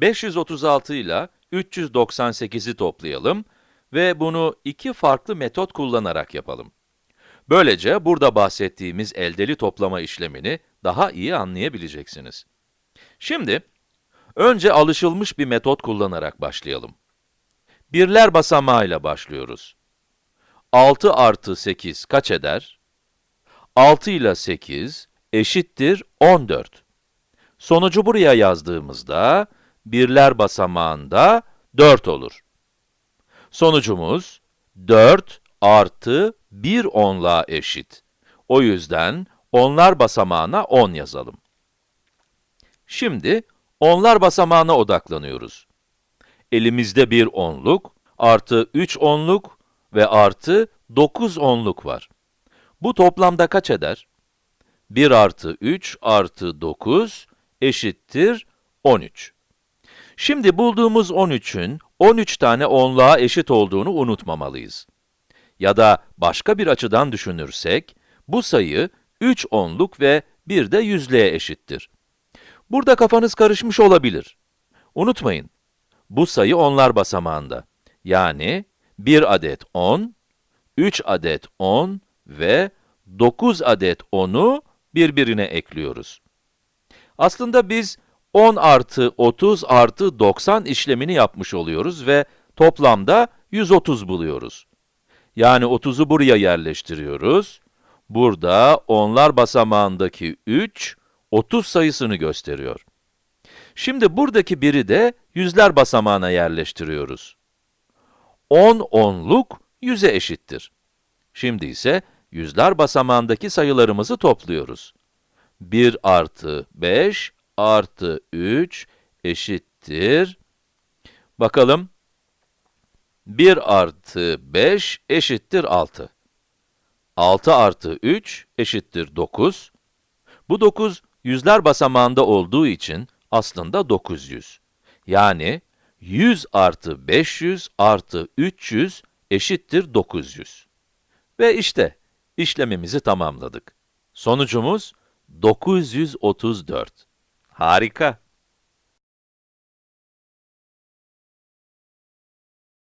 536 ile 398'i toplayalım ve bunu iki farklı metot kullanarak yapalım. Böylece burada bahsettiğimiz eldeli toplama işlemini daha iyi anlayabileceksiniz. Şimdi, önce alışılmış bir metot kullanarak başlayalım. Birler basamağıyla başlıyoruz. 6 artı 8 kaç eder? 6 ile 8 eşittir 14. Sonucu buraya yazdığımızda, birler basamağında 4 olur. Sonucumuz 4 artı 1 onluğa eşit. O yüzden onlar basamağına 10 yazalım. Şimdi onlar basamağına odaklanıyoruz. Elimizde bir onluk, artı 3 onluk ve artı 9 onluk var. Bu toplamda kaç eder? 1 artı 3 artı 9 eşittir 13. Şimdi bulduğumuz 13'ün 13 tane onluğa eşit olduğunu unutmamalıyız. Ya da başka bir açıdan düşünürsek, bu sayı 3 onluk ve 1 de yüzlüğe eşittir. Burada kafanız karışmış olabilir. Unutmayın, bu sayı onlar basamağında. Yani 1 adet 10, 3 adet 10 ve 9 adet 10'u birbirine ekliyoruz. Aslında biz 10 artı 30 artı 90 işlemini yapmış oluyoruz ve toplamda 130 buluyoruz. Yani 30'u buraya yerleştiriyoruz. Burada onlar basamağındaki 3, 30 sayısını gösteriyor. Şimdi buradaki biri de yüzler basamağına yerleştiriyoruz. 10 onluk 100'e eşittir. Şimdi ise yüzler basamağındaki sayılarımızı topluyoruz. 1 artı 5 artı 3 eşittir. Bakalım, 1 artı 5 eşittir 6. 6 artı 3 eşittir 9. Bu 9, yüzler basamağında olduğu için aslında 900. Yani 100 artı 500 artı 300 eşittir 900. Ve işte, işlemimizi tamamladık. Sonucumuz 934. Harika!